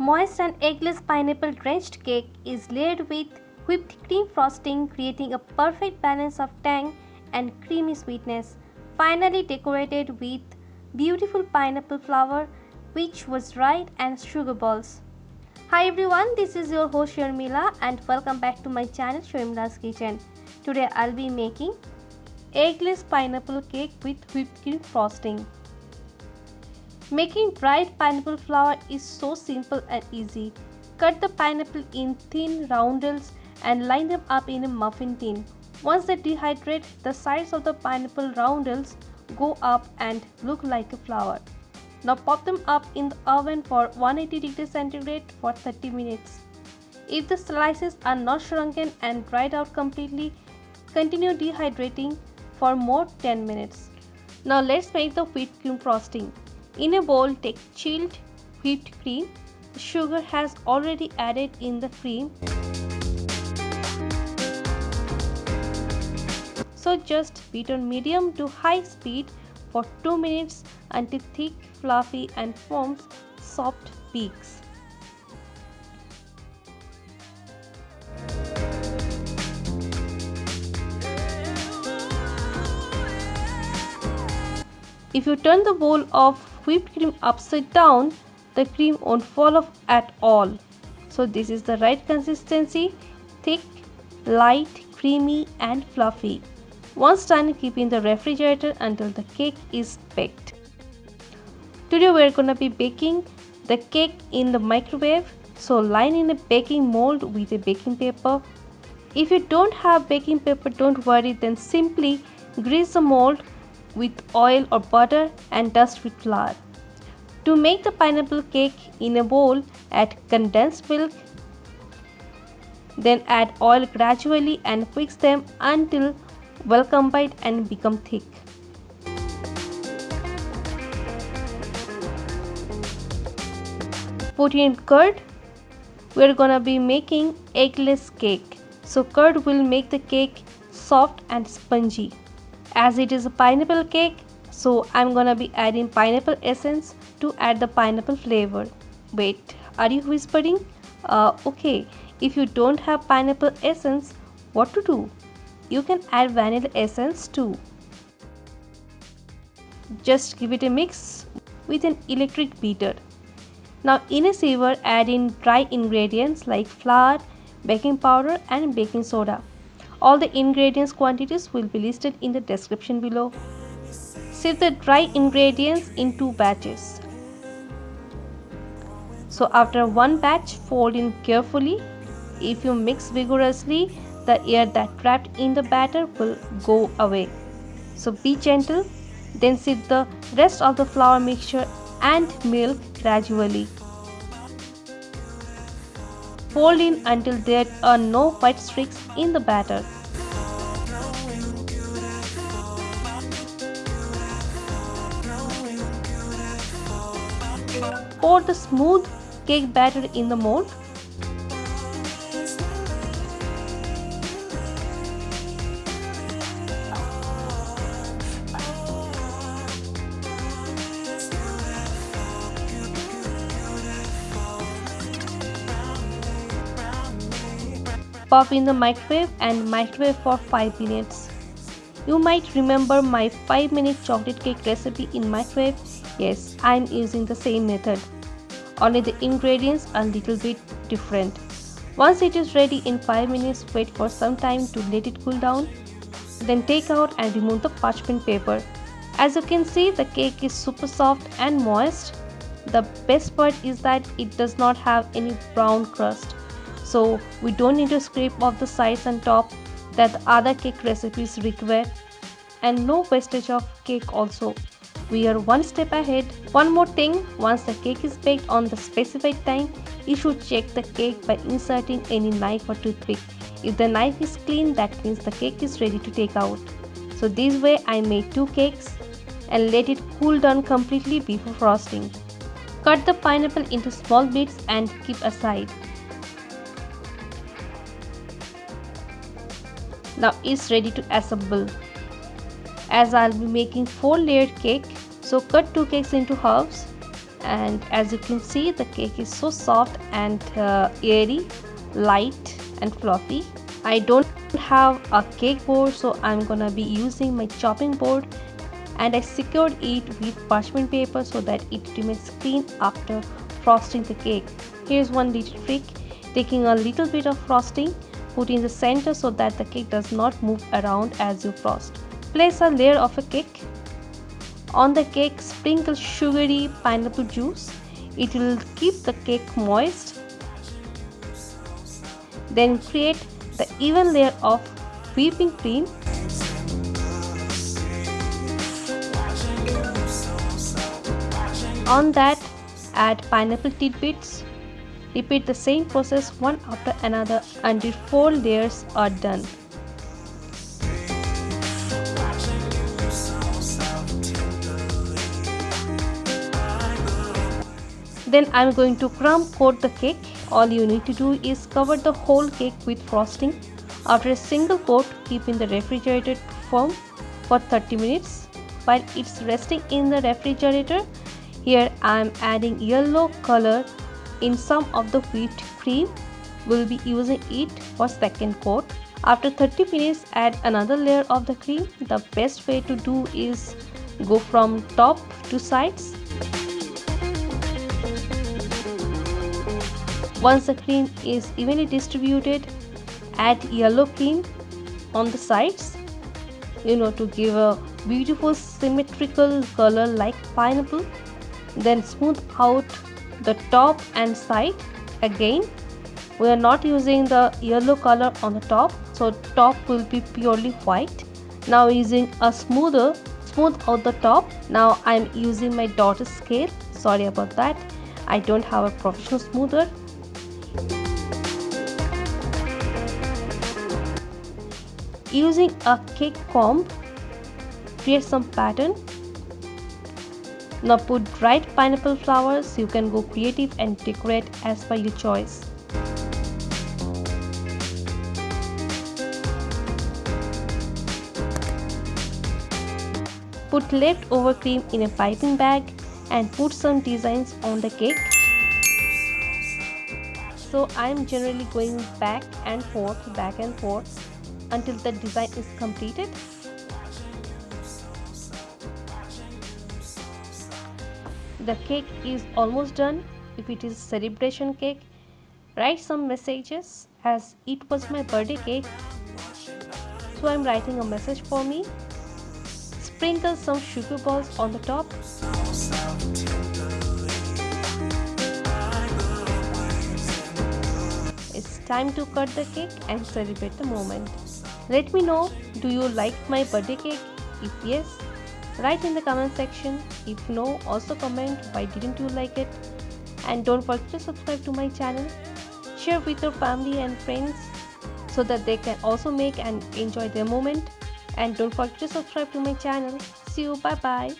Moist and eggless pineapple drenched cake is layered with whipped cream frosting creating a perfect balance of tang and creamy sweetness. Finally decorated with beautiful pineapple flower which was dried and sugar balls. Hi everyone, this is your host Sharmila and welcome back to my channel Sharmila's Kitchen. Today I'll be making eggless pineapple cake with whipped cream frosting. Making dried pineapple flower is so simple and easy. Cut the pineapple in thin roundels and line them up in a muffin tin. Once they dehydrate, the sides of the pineapple roundels go up and look like a flower. Now pop them up in the oven for 180 degrees centigrade for 30 minutes. If the slices are not shrunken and dried out completely, continue dehydrating for more 10 minutes. Now let's make the whipped cream frosting. In a bowl, take chilled whipped cream. The sugar has already added in the cream. So just beat on medium to high speed for 2 minutes until thick, fluffy and forms soft peaks. If you turn the bowl of whipped cream upside down, the cream won't fall off at all. So this is the right consistency, thick, light, creamy and fluffy. Once done, keep in the refrigerator until the cake is baked. Today we are gonna be baking the cake in the microwave. So line in a baking mold with a baking paper. If you don't have baking paper, don't worry, then simply grease the mold with oil or butter and dust with flour. To make the pineapple cake in a bowl, add condensed milk, then add oil gradually and mix them until well combined and become thick. Put in curd. We are gonna be making eggless cake. So curd will make the cake soft and spongy as it is a pineapple cake so I'm gonna be adding pineapple essence to add the pineapple flavor. Wait are you whispering? Uh, okay if you don't have pineapple essence what to do? You can add vanilla essence too. Just give it a mix with an electric beater. Now in a sieve add in dry ingredients like flour baking powder and baking soda all the ingredients quantities will be listed in the description below. Sieve the dry ingredients in two batches. So after one batch, fold in carefully. If you mix vigorously, the air that trapped in the batter will go away. So be gentle. Then sieve the rest of the flour mixture and milk gradually. Fold in until there are no white streaks in the batter. Pour the smooth cake batter in the mold. Pop in the microwave and microwave for 5 minutes. You might remember my 5 minute chocolate cake recipe in microwave. Yes, I'm using the same method. Only the ingredients are a little bit different. Once it is ready in 5 minutes, wait for some time to let it cool down. Then take out and remove the parchment paper. As you can see, the cake is super soft and moist. The best part is that it does not have any brown crust so we don't need to scrape off the sides and top that other cake recipes require and no wastage of cake also. We are one step ahead. One more thing once the cake is baked on the specified time you should check the cake by inserting any knife or toothpick. If the knife is clean that means the cake is ready to take out. So this way i made two cakes and let it cool down completely before frosting. Cut the pineapple into small bits and keep aside Now it's ready to assemble. As I'll be making 4 layered cake, so cut 2 cakes into halves and as you can see the cake is so soft and uh, airy light and fluffy I don't have a cake board so I'm gonna be using my chopping board and I secured it with parchment paper so that it remains clean after frosting the cake. Here's one little trick taking a little bit of frosting put in the center so that the cake does not move around as you frost. Place a layer of a cake. On the cake sprinkle sugary pineapple juice. It will keep the cake moist. Then create the even layer of whipping cream on that add pineapple tidbits repeat the same process one after another until four layers are done then i'm going to crumb coat the cake all you need to do is cover the whole cake with frosting. After a single coat, keep in the refrigerator form for 30 minutes. While it's resting in the refrigerator, here I am adding yellow color in some of the whipped cream. We'll be using it for second coat. After 30 minutes, add another layer of the cream. The best way to do is go from top to sides Once the cream is evenly distributed, add yellow cream on the sides, you know, to give a beautiful symmetrical color like pineapple. Then smooth out the top and side again. We are not using the yellow color on the top, so top will be purely white. Now using a smoother, smooth out the top. Now I'm using my dot scale. Sorry about that. I don't have a professional smoother Using a cake comb, create some pattern. Now put dried pineapple flowers. You can go creative and decorate as per your choice. Put leftover cream in a piping bag and put some designs on the cake. So I am generally going back and forth, back and forth until the design is completed the cake is almost done. If it is celebration cake write some messages as it was my birthday cake. So i'm writing a message for me. Sprinkle some sugar balls on the top. It's time to cut the cake and celebrate the moment. Let me know do you like my birthday cake? If yes, write in the comment section. If no, also comment why didn't you like it. And don't forget to subscribe to my channel. Share with your family and friends so that they can also make and enjoy their moment. And don't forget to subscribe to my channel. See you. Bye bye.